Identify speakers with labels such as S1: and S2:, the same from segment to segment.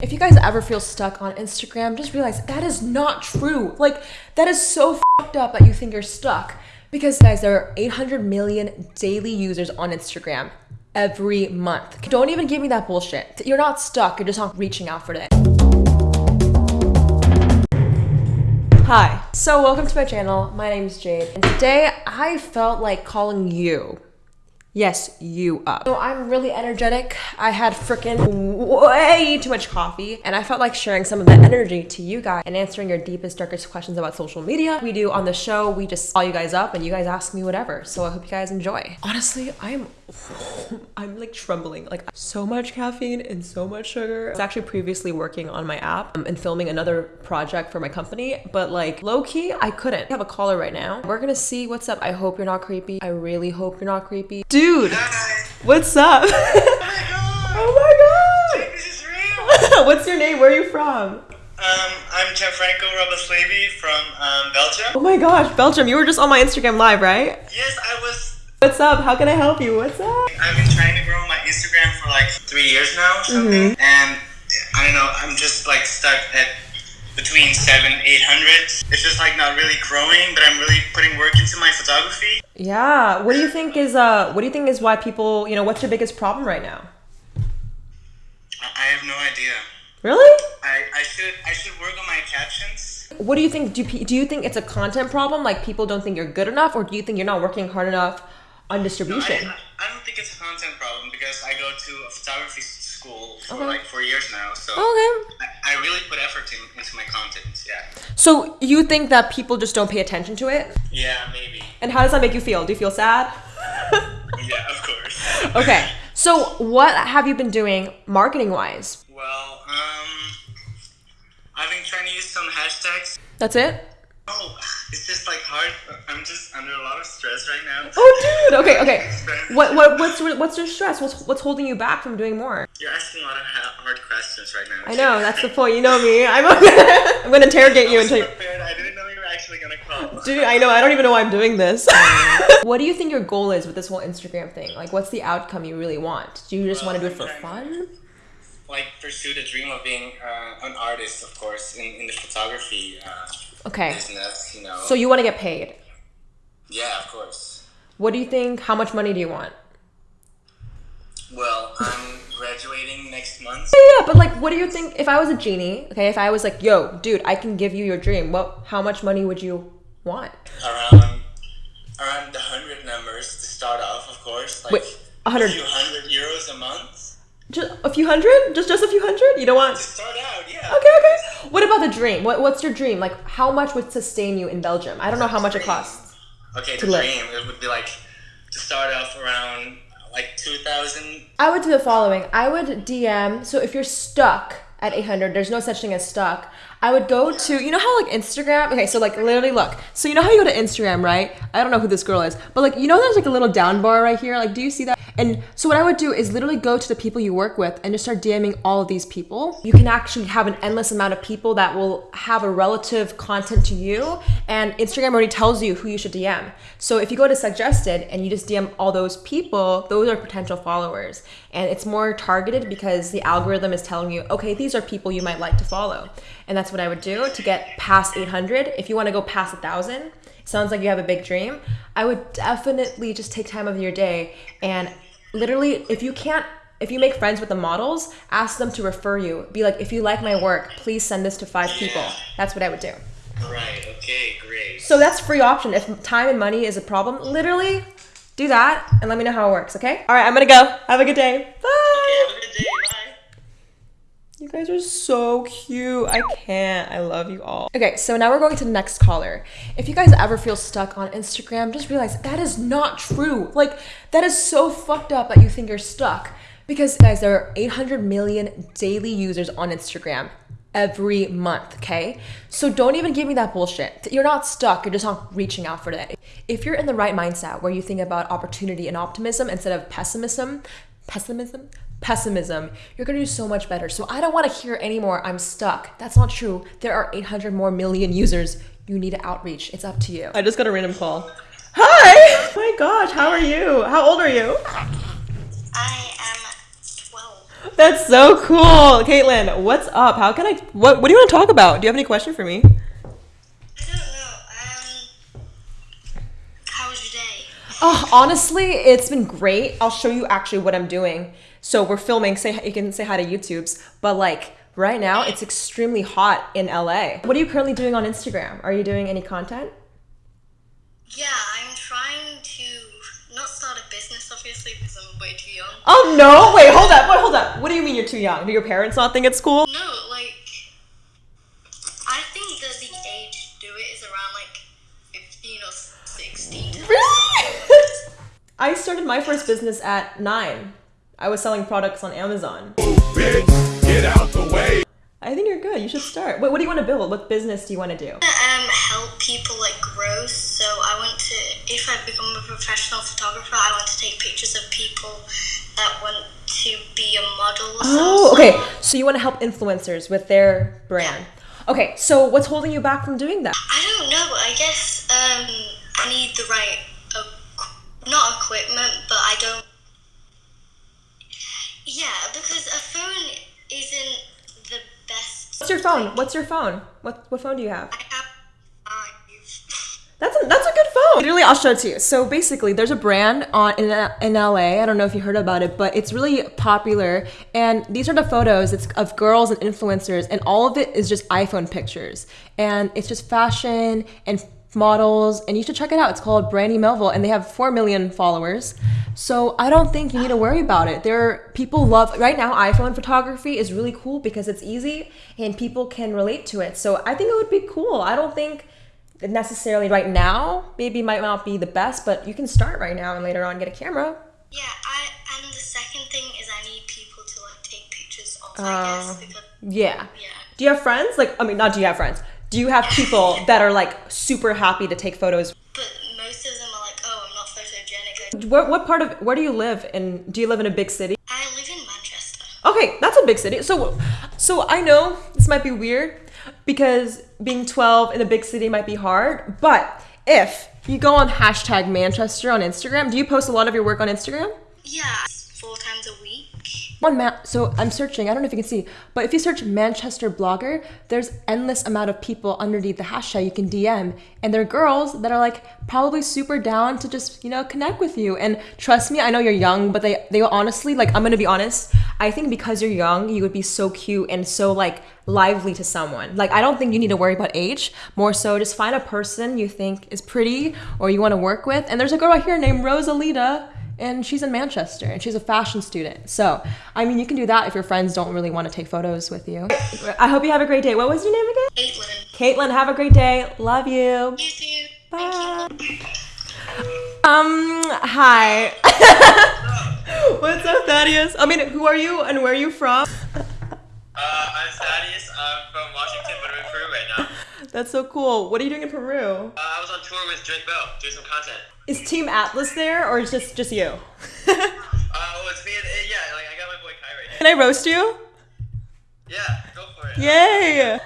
S1: If you guys ever feel stuck on Instagram, just realize that is not true. Like, that is so fucked up that you think you're stuck. Because, guys, there are 800 million daily users on Instagram every month. Don't even give me that bullshit. You're not stuck, you're just not reaching out for it. Hi, so welcome to my channel. My name is Jade, and today I felt like calling you Yes, you up. So I'm really energetic. I had freaking way too much coffee and I felt like sharing some of that energy to you guys and answering your deepest, darkest questions about social media. We do on the show, we just call you guys up and you guys ask me whatever. So I hope you guys enjoy. Honestly, I'm I'm like trembling. Like so much caffeine and so much sugar. I was actually previously working on my app um, and filming another project for my company, but like low key, I couldn't. I have a caller right now. We're gonna see what's up. I hope you're not creepy. I really hope you're not creepy. Dude, what's up? oh my god! Oh my god!
S2: This is real.
S1: what's your name? Where are you from?
S2: Um, I'm Gianfranco Roboslavi from um, Belgium.
S1: Oh my gosh, Belgium, you were just on my Instagram live, right?
S2: Yes, I was.
S1: What's up? How can I help you? What's up?
S2: I've been trying to grow my Instagram for like three years now, or something, and I don't know. I'm just like stuck at between seven, eight hundred. It's just like not really growing, but I'm really putting work into my photography.
S1: Yeah. What do you think is uh what do you think is why people, you know, what's your biggest problem right now?
S2: I I have no idea.
S1: Really?
S2: I, I should I should work on my captions.
S1: What do you think do do you think it's a content problem like people don't think you're good enough or do you think you're not working hard enough on
S2: I,
S1: distribution?
S2: I don't think it's a content problem because I go to a photography school for
S1: Okay.
S2: like four years now, so
S1: Okay.
S2: I, I really put effort in, into my content. Yeah.
S1: So you think that people just don't pay attention to it?
S2: Yeah, maybe.
S1: And how does that make you feel? Do you feel sad?
S2: Yeah, of course.
S1: okay. So what have you been doing marketing wise?
S2: Well, um, I've been trying to use some hashtags.
S1: That's it?
S2: Oh, it's just like hard. I'm just under a lot of stress right now.
S1: Oh dude. Okay, okay. What what what's what's your stress? What's what's holding you back from doing more?
S2: You're asking a lot of ha- hard questions right now.
S1: I know, that's the point. You know me. I'm I'm going to interrogate you until
S2: prepared. I didn't know you were actually gonna call.
S1: Dude, I know. I don't even know why I'm doing this. what do you think your goal is with this whole Instagram thing? Like, what's the outcome you really want? Do you just want to do it for fun?
S2: Like pursue the dream of being uh, an artist, of course, in, in the photography uh,
S1: Okay.
S2: business. You know.
S1: So you want to get paid.
S2: yeah, of course.
S1: What do you think? How much money do you want?
S2: Well, I'm graduating next month.
S1: Yeah, but like, what do you think? If I was a genie, okay, if I was like, yo, dude, I can give you your dream. What? How much money would you want?
S2: Around around the hundred numbers to start off, of course. Like
S1: Wait, a hundred-
S2: a few hundred euros a month.
S1: Just a few hundred? Just just a few hundred? You don't want?
S2: To start out, yeah.
S1: Okay, okay. What about the dream? What What's your dream? Like, how much would sustain you in Belgium? I don't know how much it costs.
S2: Okay,
S1: To
S2: the
S1: live.
S2: dream it would be like to start off around like two thousand.
S1: I would do the following. I would DM. So if you're stuck at 800, there's no such thing as stuck. I would go to, you know how like Instagram? Okay, so like literally look. So you know how you go to Instagram, right? I don't know who this girl is, but like, you know, there's like a little down bar right here. Like, do you see that? And so what I would do is literally go to the people you work with and just start DMing all of these people. You can actually have an endless amount of people that will have a relative content to you. And Instagram already tells you who you should DM. So if you go to suggested and you just DM all those people, those are potential followers. And it's more targeted because the algorithm is telling you, okay, these are people you might like to follow. And that's what I would do to get past 800. If you want to go past 1,000, sounds like you have a big dream. I would definitely just take time of your day and literally, if you can't, if you make friends with the models, ask them to refer you. Be like, if you like my work, please send this to five people. That's what I would do.
S2: Right. Okay. Great.
S1: So that's free option. If time and money is a problem, literally do that and let me know how it works, okay? All right, I'm gonna go. Have a good day. Bye.
S2: Okay, have a good day. Bye.
S1: You guys are so cute. I can't. I love you all. Okay, so now we're going to the next caller. If you guys ever feel stuck on Instagram, just realize that is not true. Like, that is so fucked up that you think you're stuck. Because, guys, there are 800 million daily users on Instagram every month, okay? So don't even give me that bullshit. You're not stuck, you're just not reaching out for that. If you're in the right mindset where you think about opportunity and optimism instead of pessimism, pessimism, pessimism, you're gonna do so much better. So I don't wanna hear anymore, I'm stuck. That's not true. There are 800 more million users. You need to outreach. It's up to you. I just got a random call. Hi! Oh my gosh, how are you? How old are you?
S3: I am 12.
S1: That's so cool. Caitlin, what's up? How can I what what do you want to talk about? Do you have any question for me?
S3: I don't know. Um, how was your day?
S1: Oh, honestly, it's been great. I'll show you actually what I'm doing. So we're filming. Say you can say hi to YouTube's, but like right now it's extremely hot in LA. What are you currently doing on Instagram? Are you doing any content?
S3: Yeah, I'm trying to not start a business, obviously, because I'm way too young.
S1: Oh no! Wait, hold up. Wait, hold up. What do you mean you're too young? Do your parents not think it's cool?
S3: No, like, I think that the age to do it is around like 15 or 16.
S1: Really? I started my first business at nine. I was selling products on Amazon.
S4: Bitch, get out the way.
S1: I think you're good. You should start. Wait, what do you want to build? What business do you want to do?
S3: um, help people like grow. So I want to, if I become a professional photographer, I want to take pictures of people that want to be a model.
S1: Oh, okay. So you want to help influencers with their brand. Okay, so what's holding you back from doing that?
S3: I don't know. I guess um, I need the right, equ- not equipment, but I don't. Yeah, because a phone isn't the best.
S1: What's your phone? What's your phone? What what phone do you have?
S3: I have five.
S1: That's a, that's a good phone. Literally, I'll show it to you. So basically, there's a brand on in, in LA. I don't know if you heard about it, but it's really popular. And these are the photos. It's of girls and influencers, and all of it is just iPhone pictures. And it's just fashion and models. And you should check it out. It's called Brandy Melville, and they have four million followers. So I don't think you need to worry about it. There, are, people love right now. iPhone photography is really cool because it's easy and people can relate to it. So I think it would be cool. I don't think necessarily right now maybe might not be the best but you can start right now and later on get a camera
S3: Yeah, I and the second thing is I need people to like take pictures of.
S1: Oh.
S3: I guess um, because
S1: yeah
S3: yeah.
S1: do you have friends like i mean not do you have friends do you have people that are like super happy to take photos
S3: But most of them are like, oh, I'm not photogenic.
S1: Where, what part of where do you live in do you live in a big city
S3: I live in Manchester.
S1: okay that's a big city so so i know this might be weird because being 12 in a big city might be hard but if you go on hashtag manchester on instagram do you post a lot of your work on instagram
S3: Yeah, four times a week.
S1: One map. So I'm searching. I don't know if you can see, but if you search Manchester blogger, there's endless amount of people underneath the hashtag you can DM, and they're girls that are like probably super down to just you know connect with you. And trust me, I know you're young, but they they honestly like I'm gonna be honest. I think because you're young, you would be so cute and so like lively to someone. Like I don't think you need to worry about age. More so, just find a person you think is pretty or you want to work with. And there's a girl right here named Rosalita and she's in Manchester and she's a fashion student. So, I mean, you can do that if your friends don't really want to take photos with you. I hope you have a great day. What was your name again?
S3: Caitlin.
S1: Caitlin, have a great day. Love you.
S3: You too.
S1: Bye. Um, hi. What's up, Thaddeus? I mean, who are you and where are you from?
S5: Uh, I'm Thaddeus. I'm from Washington, but I'm in Peru right now.
S1: That's so cool. What are you doing in Peru?
S5: Uh, I was on tour with Drake Bell, doing some content.
S1: Is Team Atlas there or is just just you?
S5: Uh, well, it's me and, uh, yeah, like, I got my boy Kai right here.
S1: Can I roast you?
S5: Yeah, go for it.
S1: Yay!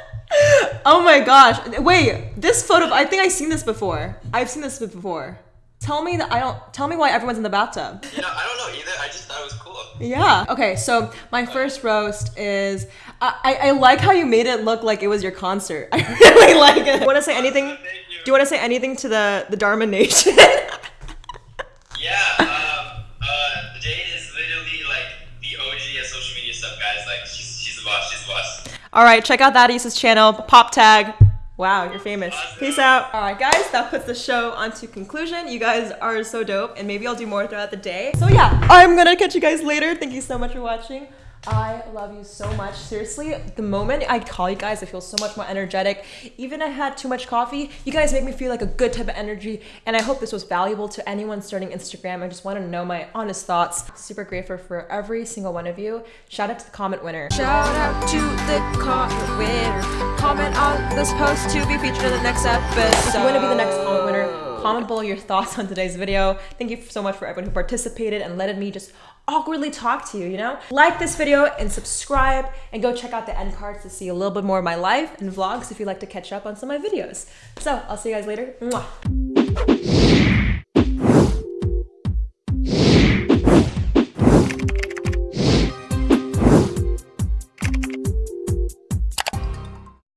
S1: Oh my gosh. Wait, this photo, I think I've seen this before. I've seen this before. Tell me that I don't, tell me why everyone's in the bathtub.
S5: You know, I don't know either. I just thought it was cool.
S1: Yeah. Okay, so my first roast is, I, I, I like how you made it look like it was your concert. I really like it. Do you want to say anything?
S5: You.
S1: Do you want to say anything to the, the Dharma Nation?
S5: Yeah, um, uh, Jade is literally like the OG of social media stuff, guys. Like, she's, she's the boss. She's the boss.
S1: All right, check out Thaddeus' channel, Pop Tag. Wow, you're famous. Peace out. All right, guys, that puts the show onto conclusion. You guys are so dope, and maybe I'll do more throughout the day. So yeah, I'm gonna catch you guys later. Thank you so much for watching. I love you so much. Seriously, the moment I call you guys, I feel so much more energetic. Even I had too much coffee, you guys make me feel like a good type of energy. And I hope this was valuable to anyone starting Instagram. I just want to know my honest thoughts. Super grateful for every single one of you. Shout out to the comment winner. Shout out to the comment winner. Comment on this post to be featured in the next episode. If you want to be the next comment comment below your thoughts on today's video. Thank you so much for everyone who participated and letting me just awkwardly talk to you, you know? Like this video and subscribe and go check out the end cards to see a little bit more of my life and vlogs if you'd like to catch up on some of my videos. So I'll see you guys later. Mwah.